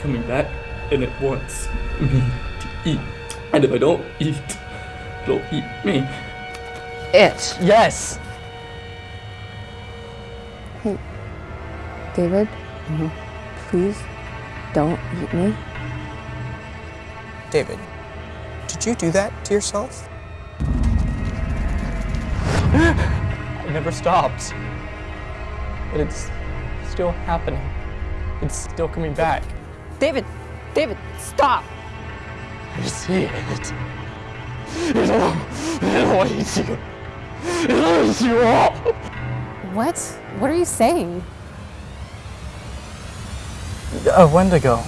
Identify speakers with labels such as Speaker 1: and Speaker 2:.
Speaker 1: coming back and it wants me to eat. And if I don't eat, it'll eat me.
Speaker 2: It.
Speaker 1: Yes!
Speaker 3: Hey, David, mm-hmm. please don't eat me.
Speaker 4: David, did you do that to yourself?
Speaker 1: It never stopped. But it's still happening. It's still coming back.
Speaker 2: David, David, stop.
Speaker 1: I see it. It'll, it'll eat you. It'll eat you all.
Speaker 5: What? What are you saying?
Speaker 1: A Wendigo.